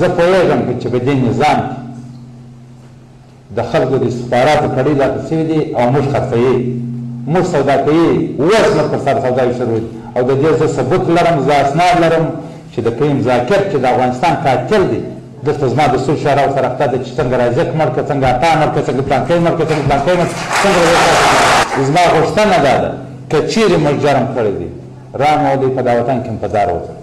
زه پوهېږم چې په دې نظام کې د خلکو د استخباراتو کړۍ لا سوي دي او موږ خرڅوي موږ سودا کوي اوس موږ پر سر سوداوي شروع دي او د دې زه ثبوت لرم زه اسناد لرم چې د کریم ذاکر چې د افغانستان قاتل دی دلته زما د سور شعراو سره اخته ده چې څنګه رازق مړ که څنګه عطا مړ که څنګه پلانکی مړ که څنګه پلانکی مړ څنګه زما غوښتنه دا ده که چیرې موږ جرم کړی دی رانه دی په دا وطن کې هم په دار وځه